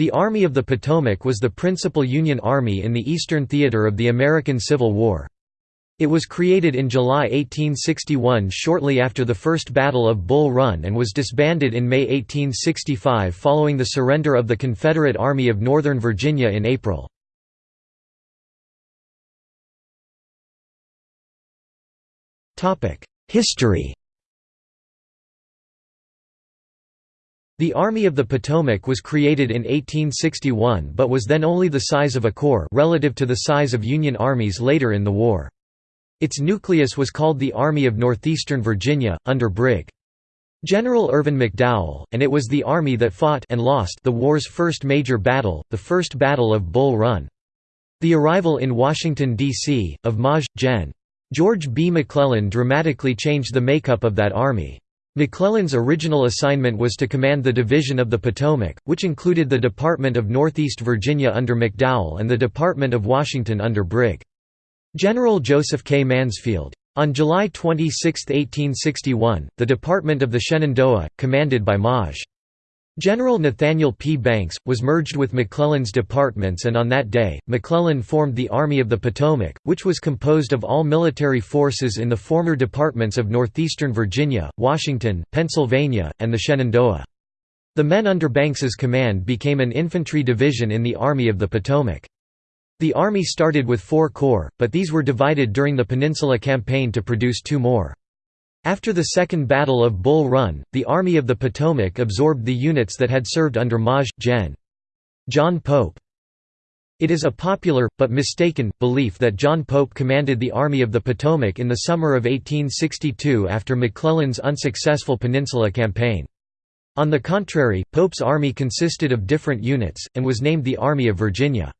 The Army of the Potomac was the principal Union Army in the Eastern Theater of the American Civil War. It was created in July 1861 shortly after the First Battle of Bull Run and was disbanded in May 1865 following the surrender of the Confederate Army of Northern Virginia in April. History The Army of the Potomac was created in 1861 but was then only the size of a corps relative to the size of Union armies later in the war. Its nucleus was called the Army of Northeastern Virginia, under Brig. General Irvin McDowell, and it was the army that fought and lost the war's first major battle, the First Battle of Bull Run. The arrival in Washington, D.C., of Maj. Gen. George B. McClellan dramatically changed the makeup of that army. McClellan's original assignment was to command the Division of the Potomac, which included the Department of Northeast Virginia under McDowell and the Department of Washington under Brig. General Joseph K. Mansfield. On July 26, 1861, the Department of the Shenandoah, commanded by Maj. General Nathaniel P. Banks, was merged with McClellan's departments and on that day, McClellan formed the Army of the Potomac, which was composed of all military forces in the former departments of northeastern Virginia, Washington, Pennsylvania, and the Shenandoah. The men under Banks's command became an infantry division in the Army of the Potomac. The army started with four corps, but these were divided during the Peninsula Campaign to produce two more. After the Second Battle of Bull Run, the Army of the Potomac absorbed the units that had served under Maj. Gen. John Pope. It is a popular, but mistaken, belief that John Pope commanded the Army of the Potomac in the summer of 1862 after McClellan's unsuccessful Peninsula Campaign. On the contrary, Pope's army consisted of different units, and was named the Army of Virginia.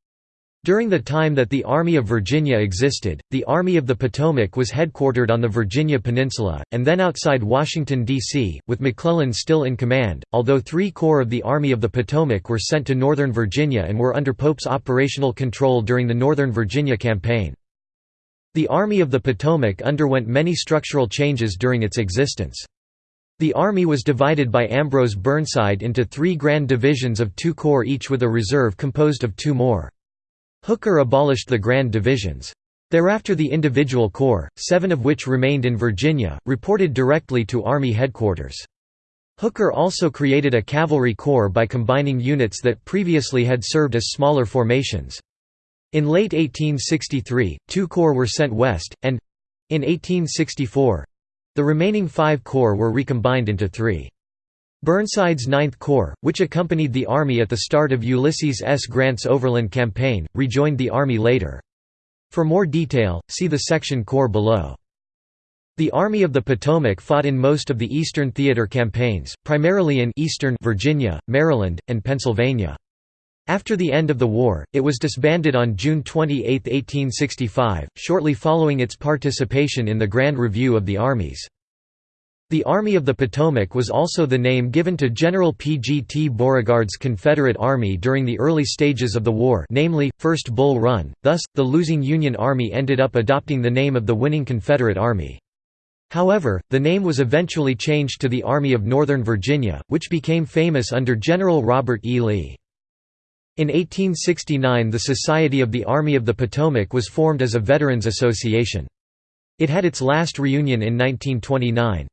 During the time that the Army of Virginia existed, the Army of the Potomac was headquartered on the Virginia Peninsula, and then outside Washington, D.C., with McClellan still in command, although three corps of the Army of the Potomac were sent to Northern Virginia and were under Pope's operational control during the Northern Virginia Campaign. The Army of the Potomac underwent many structural changes during its existence. The Army was divided by Ambrose Burnside into three grand divisions of two corps each with a reserve composed of two more. Hooker abolished the Grand Divisions. Thereafter the individual corps, seven of which remained in Virginia, reported directly to Army headquarters. Hooker also created a cavalry corps by combining units that previously had served as smaller formations. In late 1863, two corps were sent west, and—in 1864—the remaining five corps were recombined into three. Burnside's Ninth Corps, which accompanied the Army at the start of Ulysses S. Grant's Overland Campaign, rejoined the Army later. For more detail, see the section Corps below. The Army of the Potomac fought in most of the Eastern Theater campaigns, primarily in eastern Virginia, Maryland, and Pennsylvania. After the end of the war, it was disbanded on June 28, 1865, shortly following its participation in the Grand Review of the Armies. The Army of the Potomac was also the name given to General P. G. T. Beauregard's Confederate Army during the early stages of the war namely, First Bull Run, thus, the losing Union Army ended up adopting the name of the winning Confederate Army. However, the name was eventually changed to the Army of Northern Virginia, which became famous under General Robert E. Lee. In 1869 the Society of the Army of the Potomac was formed as a Veterans Association. It had its last reunion in 1929.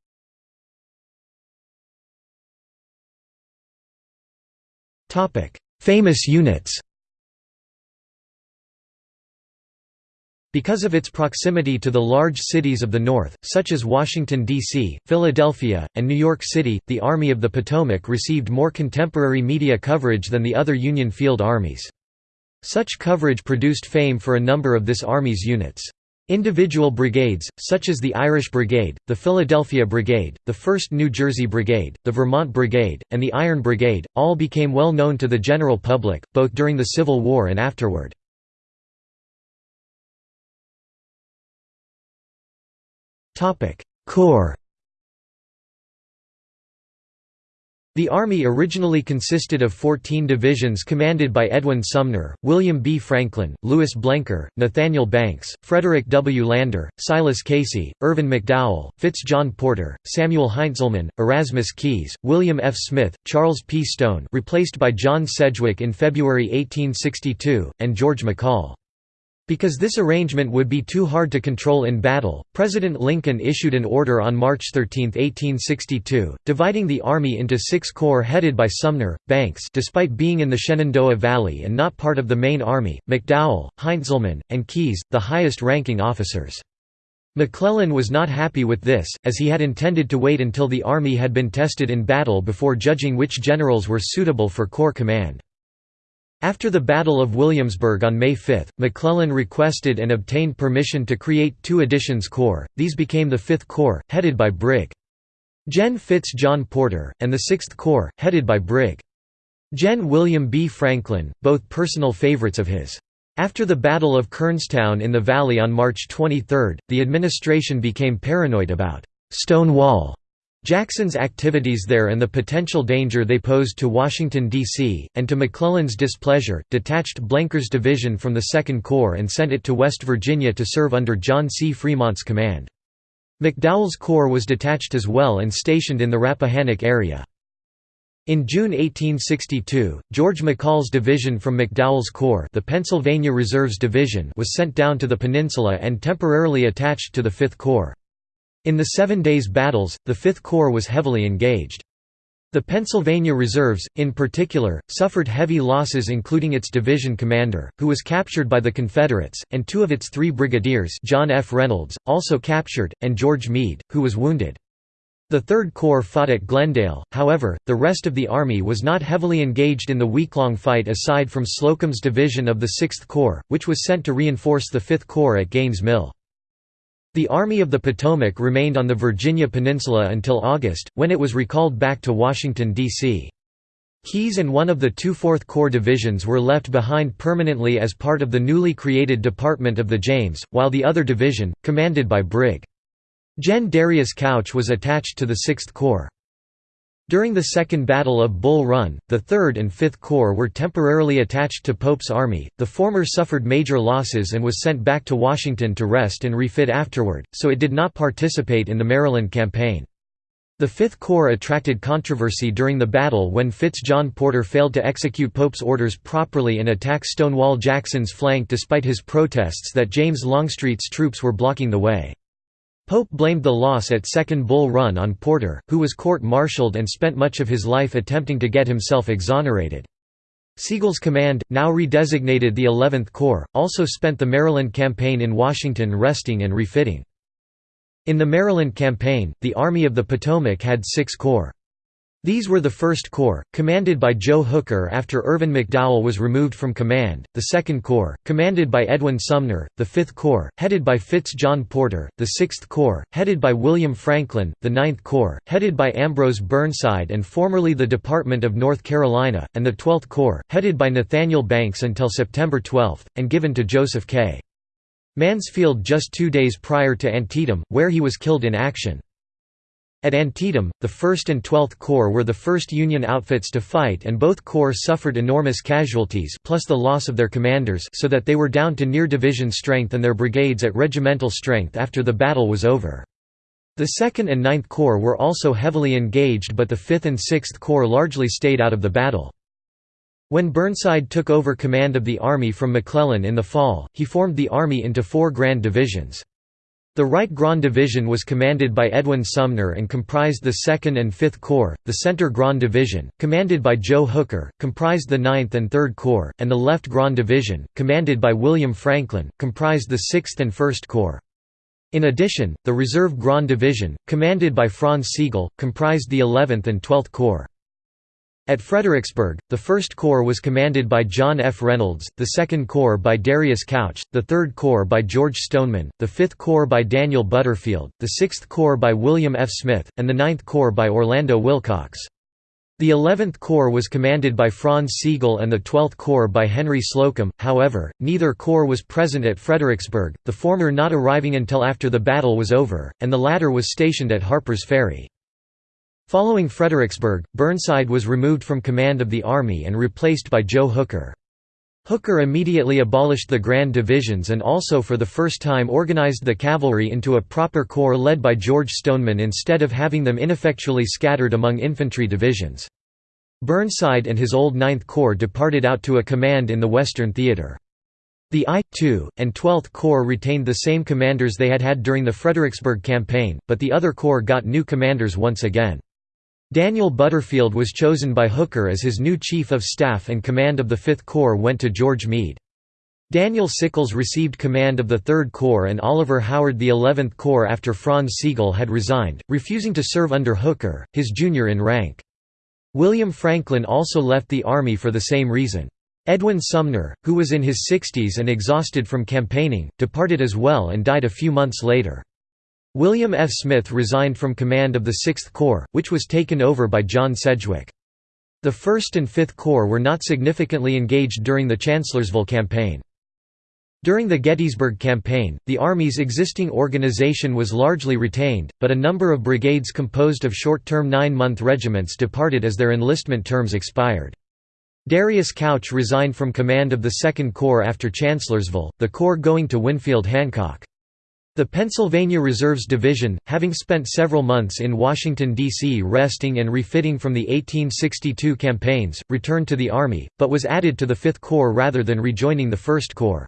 Famous units Because of its proximity to the large cities of the North, such as Washington, D.C., Philadelphia, and New York City, the Army of the Potomac received more contemporary media coverage than the other Union field armies. Such coverage produced fame for a number of this Army's units. Individual brigades, such as the Irish Brigade, the Philadelphia Brigade, the 1st New Jersey Brigade, the Vermont Brigade, and the Iron Brigade, all became well known to the general public, both during the Civil War and afterward. Corps The Army originally consisted of 14 divisions commanded by Edwin Sumner, William B. Franklin, Louis Blenker, Nathaniel Banks, Frederick W. Lander, Silas Casey, Irvin McDowell, Fitz John Porter, Samuel Heintzelman, Erasmus Keyes, William F. Smith, Charles P. Stone replaced by John Sedgwick in February 1862, and George McCall. Because this arrangement would be too hard to control in battle, President Lincoln issued an order on March 13, 1862, dividing the Army into six corps headed by Sumner, Banks despite being in the Shenandoah Valley and not part of the main army, McDowell, Heintzelman, and Keyes, the highest-ranking officers. McClellan was not happy with this, as he had intended to wait until the army had been tested in battle before judging which generals were suitable for corps command. After the Battle of Williamsburg on May 5, McClellan requested and obtained permission to create two additions corps, these became the Fifth Corps, headed by Brig. Gen. Fitz John Porter, and the Sixth Corps, headed by Brig. Gen. William B. Franklin, both personal favorites of his. After the Battle of Kernstown in the Valley on March 23, the administration became paranoid about «Stonewall» Jackson's activities there and the potential danger they posed to Washington, D.C., and to McClellan's displeasure, detached Blenker's division from the Second Corps and sent it to West Virginia to serve under John C. Fremont's command. McDowell's corps was detached as well and stationed in the Rappahannock area. In June 1862, George McCall's division from McDowell's Corps the Pennsylvania Reserves Division was sent down to the peninsula and temporarily attached to the Fifth Corps. In the Seven Days Battles, the Fifth Corps was heavily engaged. The Pennsylvania Reserves, in particular, suffered heavy losses including its division commander, who was captured by the Confederates, and two of its three brigadiers John F. Reynolds, also captured, and George Meade, who was wounded. The Third Corps fought at Glendale, however, the rest of the Army was not heavily engaged in the week-long fight aside from Slocum's division of the Sixth Corps, which was sent to reinforce the Fifth Corps at Gaines Mill. The Army of the Potomac remained on the Virginia Peninsula until August, when it was recalled back to Washington, D.C. Keyes and one of the two Fourth Corps divisions were left behind permanently as part of the newly created Department of the James, while the other division, commanded by Brig. Gen. Darius Couch was attached to the Sixth Corps. During the Second Battle of Bull Run, the Third and Fifth Corps were temporarily attached to Pope's army, the former suffered major losses and was sent back to Washington to rest and refit afterward, so it did not participate in the Maryland campaign. The Fifth Corps attracted controversy during the battle when Fitz John Porter failed to execute Pope's orders properly and attack Stonewall Jackson's flank despite his protests that James Longstreet's troops were blocking the way. Pope blamed the loss at Second Bull Run on Porter, who was court-martialed and spent much of his life attempting to get himself exonerated. Sigel's command, now redesignated the 11th Corps, also spent the Maryland campaign in Washington resting and refitting. In the Maryland campaign, the Army of the Potomac had six corps. These were the 1st Corps, commanded by Joe Hooker after Irvin McDowell was removed from command, the 2nd Corps, commanded by Edwin Sumner, the 5th Corps, headed by Fitz John Porter, the 6th Corps, headed by William Franklin, the 9th Corps, headed by Ambrose Burnside and formerly the Department of North Carolina, and the 12th Corps, headed by Nathaniel Banks until September 12, and given to Joseph K. Mansfield just two days prior to Antietam, where he was killed in action. At Antietam, the 1st and 12th Corps were the first Union outfits to fight and both corps suffered enormous casualties plus the loss of their commanders so that they were down to near division strength and their brigades at regimental strength after the battle was over. The 2nd and 9th Corps were also heavily engaged but the 5th and 6th Corps largely stayed out of the battle. When Burnside took over command of the Army from McClellan in the fall, he formed the Army into four grand divisions. The Right Grand Division was commanded by Edwin Sumner and comprised the 2nd and 5th Corps, the Center Grand Division, commanded by Joe Hooker, comprised the 9th and 3rd Corps, and the Left Grand Division, commanded by William Franklin, comprised the 6th and 1st Corps. In addition, the Reserve Grand Division, commanded by Franz Sigel, comprised the 11th and 12th Corps. At Fredericksburg, the 1st Corps was commanded by John F. Reynolds, the 2nd Corps by Darius Couch, the 3rd Corps by George Stoneman, the 5th Corps by Daniel Butterfield, the 6th Corps by William F. Smith, and the 9th Corps by Orlando Willcox. The 11th Corps was commanded by Franz Sigel and the 12th Corps by Henry Slocum, however, neither corps was present at Fredericksburg, the former not arriving until after the battle was over, and the latter was stationed at Harper's Ferry. Following Fredericksburg, Burnside was removed from command of the Army and replaced by Joe Hooker. Hooker immediately abolished the Grand Divisions and also for the first time organized the cavalry into a proper corps led by George Stoneman instead of having them ineffectually scattered among infantry divisions. Burnside and his old Ninth Corps departed out to a command in the Western Theater. The I, II, and Twelfth Corps retained the same commanders they had had during the Fredericksburg Campaign, but the other corps got new commanders once again. Daniel Butterfield was chosen by Hooker as his new Chief of Staff and command of the Fifth Corps went to George Meade. Daniel Sickles received command of the Third Corps and Oliver Howard the Eleventh Corps after Franz Sigel had resigned, refusing to serve under Hooker, his junior in rank. William Franklin also left the Army for the same reason. Edwin Sumner, who was in his 60s and exhausted from campaigning, departed as well and died a few months later. William F. Smith resigned from command of the Sixth Corps, which was taken over by John Sedgwick. The First and Fifth Corps were not significantly engaged during the Chancellorsville campaign. During the Gettysburg Campaign, the Army's existing organization was largely retained, but a number of brigades composed of short-term nine-month regiments departed as their enlistment terms expired. Darius Couch resigned from command of the Second Corps after Chancellorsville, the corps going to Winfield Hancock. The Pennsylvania Reserves Division, having spent several months in Washington, D.C. resting and refitting from the 1862 campaigns, returned to the Army, but was added to the Fifth Corps rather than rejoining the First Corps.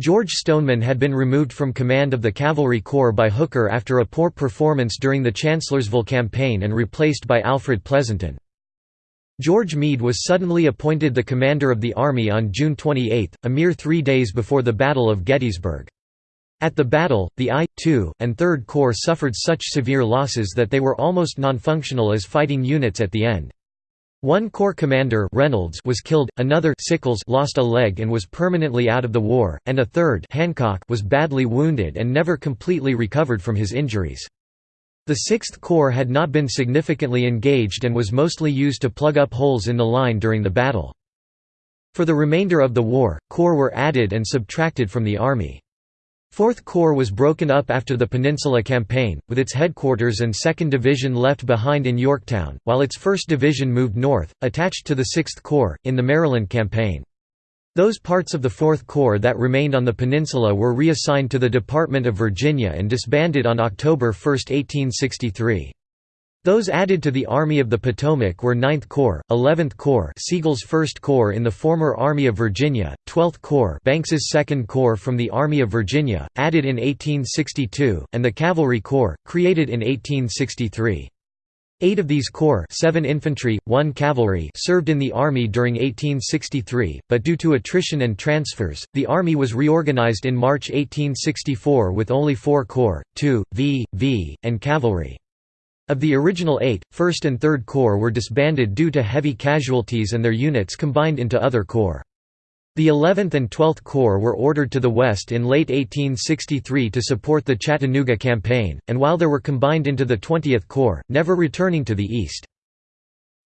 George Stoneman had been removed from command of the Cavalry Corps by Hooker after a poor performance during the Chancellorsville campaign and replaced by Alfred Pleasonton. George Meade was suddenly appointed the commander of the Army on June 28, a mere three days before the Battle of Gettysburg. At the battle, the I, II, and III Corps suffered such severe losses that they were almost non-functional as fighting units at the end. One corps commander Reynolds was killed, another Sickles lost a leg and was permanently out of the war, and a third Hancock was badly wounded and never completely recovered from his injuries. The Sixth Corps had not been significantly engaged and was mostly used to plug up holes in the line during the battle. For the remainder of the war, corps were added and subtracted from the Army. Fourth Corps was broken up after the Peninsula Campaign, with its headquarters and 2nd Division left behind in Yorktown, while its 1st Division moved north, attached to the 6th Corps, in the Maryland Campaign. Those parts of the Fourth Corps that remained on the peninsula were reassigned to the Department of Virginia and disbanded on October 1, 1863. Those added to the Army of the Potomac were 9th Corps, 11th Corps Sigel's 1st Corps in the former Army of Virginia, 12th Corps Banks's 2nd Corps from the Army of Virginia, added in 1862, and the Cavalry Corps, created in 1863. Eight of these corps seven infantry, one cavalry served in the Army during 1863, but due to attrition and transfers, the Army was reorganized in March 1864 with only four corps, 2, V, V, and cavalry. Of the original eight, 1st and 3rd Corps were disbanded due to heavy casualties and their units combined into other corps. The 11th and 12th Corps were ordered to the west in late 1863 to support the Chattanooga Campaign, and while there were combined into the 20th Corps, never returning to the east.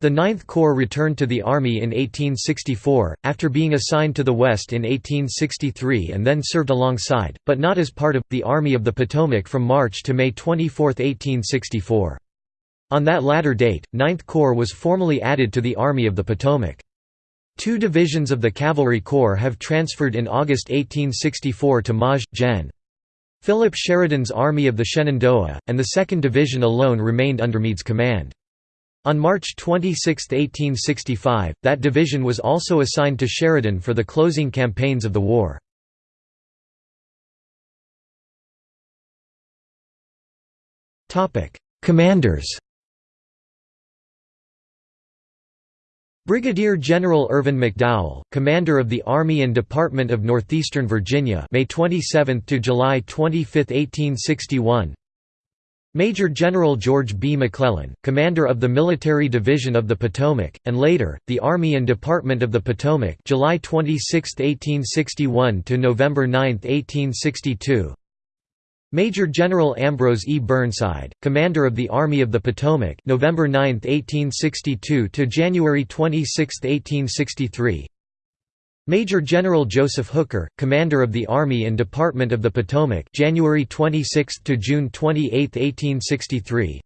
The 9th Corps returned to the Army in 1864, after being assigned to the West in 1863 and then served alongside, but not as part of, the Army of the Potomac from March to May 24, 1864. On that latter date, 9th Corps was formally added to the Army of the Potomac. Two divisions of the Cavalry Corps have transferred in August 1864 to Maj. Gen. Philip Sheridan's Army of the Shenandoah, and the 2nd Division alone remained under Meade's command. On March 26, 1865, that division was also assigned to Sheridan for the closing campaigns of the war. Commanders Brigadier General Irvin McDowell, commander of the Army and Department of Northeastern Virginia, May 27 to July 25, 1861. Major General George B. McClellan, commander of the Military Division of the Potomac, and later, the Army and Department of the Potomac July 26, 1861 to November 9, 1862. Major General Ambrose E. Burnside, commander of the Army of the Potomac, November 9, 1862 to January 26, 1863. Major General Joseph Hooker, commander of the Army and Department of the Potomac, January 26 to June 28, 1863.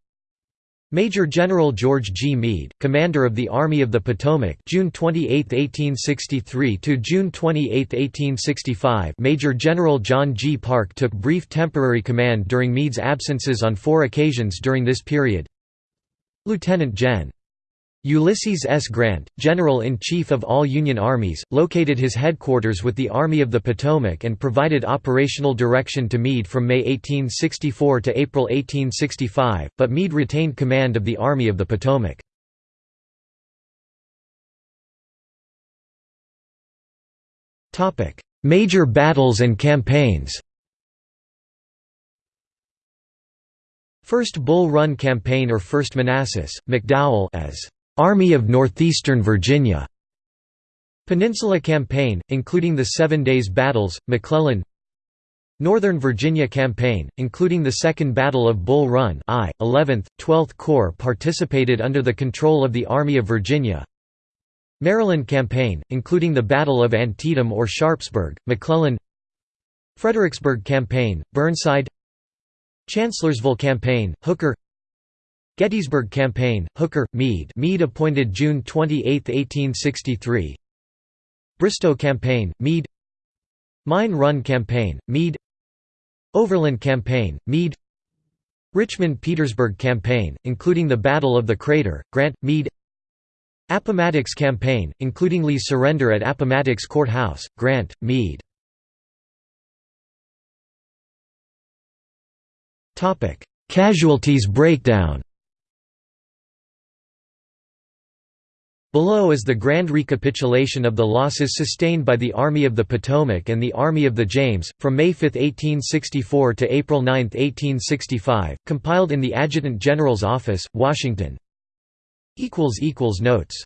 Major General George G. Meade, commander of the Army of the Potomac, June 28, 1863 to June 28, 1865. Major General John G. Parke took brief temporary command during Meade's absences on four occasions during this period. Lieutenant Gen. Ulysses S. Grant, General-in-Chief of all Union armies, located his headquarters with the Army of the Potomac and provided operational direction to Meade from May 1864 to April 1865, but Meade retained command of the Army of the Potomac. Major battles and campaigns First Bull Run Campaign or First Manassas, McDowell as Army of Northeastern Virginia. Peninsula Campaign, including the Seven Days Battles, McClellan Northern Virginia Campaign, including the Second Battle of Bull Run I, 11th, 12th Corps participated under the control of the Army of Virginia Maryland Campaign, including the Battle of Antietam or Sharpsburg, McClellan Fredericksburg Campaign, Burnside Chancellorsville Campaign, Hooker Gettysburg Campaign, Hooker, Meade. Meade appointed June 28, 1863 Bristow Campaign, Meade. Mine Run Campaign, Meade. Overland Campaign, Meade. Richmond-Petersburg Campaign, including the Battle of the Crater, Grant, Meade. Appomattox Campaign, including Lee's surrender at Appomattox Courthouse, Grant, Meade. Casualties breakdown Below is the grand recapitulation of the losses sustained by the Army of the Potomac and the Army of the James, from May 5, 1864 to April 9, 1865, compiled in the Adjutant General's Office, Washington. Notes